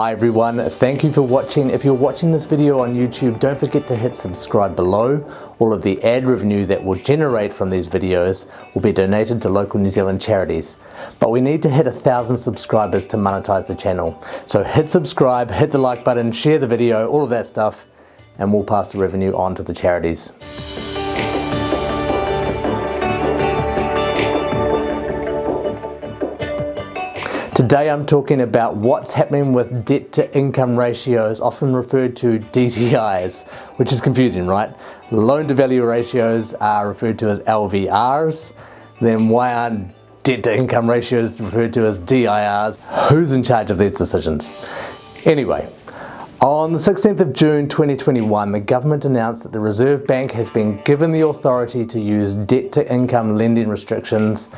Hi everyone, thank you for watching. If you're watching this video on YouTube, don't forget to hit subscribe below. All of the ad revenue that will generate from these videos will be donated to local New Zealand charities. But we need to hit a thousand subscribers to monetize the channel. So hit subscribe, hit the like button, share the video, all of that stuff, and we'll pass the revenue on to the charities. Today I'm talking about what's happening with debt to income ratios, often referred to DTIs, which is confusing, right? Loan to value ratios are referred to as LVRs, then why aren't debt to income ratios referred to as DIRs? Who's in charge of these decisions? Anyway, on the 16th of June 2021, the government announced that the Reserve Bank has been given the authority to use debt to income lending restrictions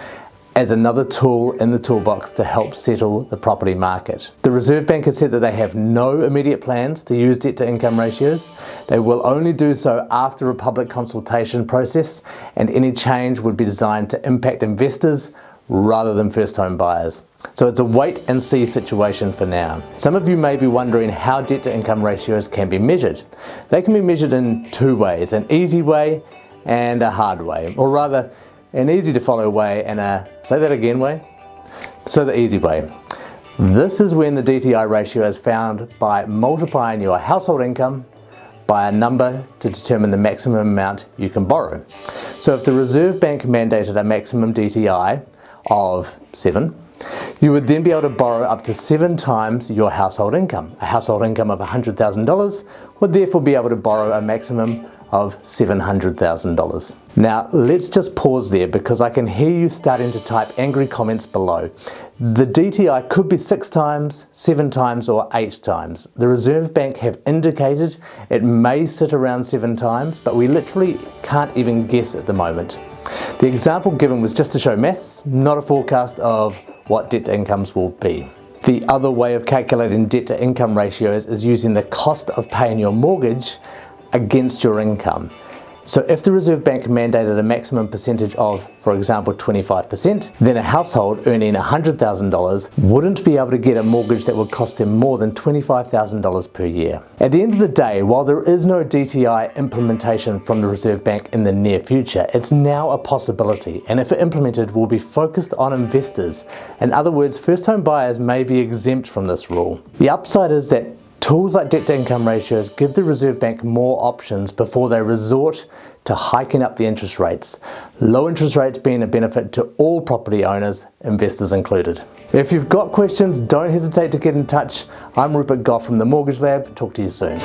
as another tool in the toolbox to help settle the property market. The Reserve Bank has said that they have no immediate plans to use debt to income ratios. They will only do so after a public consultation process and any change would be designed to impact investors rather than first home buyers. So it's a wait and see situation for now. Some of you may be wondering how debt to income ratios can be measured. They can be measured in two ways, an easy way and a hard way, or rather an easy to follow way and a, say that again way? So the easy way. This is when the DTI ratio is found by multiplying your household income by a number to determine the maximum amount you can borrow. So if the Reserve Bank mandated a maximum DTI of 7, you would then be able to borrow up to seven times your household income. A household income of $100,000 would therefore be able to borrow a maximum of $700,000. Now let's just pause there because I can hear you starting to type angry comments below. The DTI could be six times, seven times or eight times. The Reserve Bank have indicated it may sit around seven times but we literally can't even guess at the moment. The example given was just to show maths, not a forecast of what debt to incomes will be. The other way of calculating debt to income ratios is using the cost of paying your mortgage against your income. So if the Reserve Bank mandated a maximum percentage of, for example, 25%, then a household earning $100,000 wouldn't be able to get a mortgage that would cost them more than $25,000 per year. At the end of the day, while there is no DTI implementation from the Reserve Bank in the near future, it's now a possibility and if implemented will be focused on investors. In other words, first home buyers may be exempt from this rule. The upside is that Tools like debt to income ratios give the Reserve Bank more options before they resort to hiking up the interest rates. Low interest rates being a benefit to all property owners, investors included. If you've got questions, don't hesitate to get in touch. I'm Rupert Gough from the Mortgage Lab. Talk to you soon.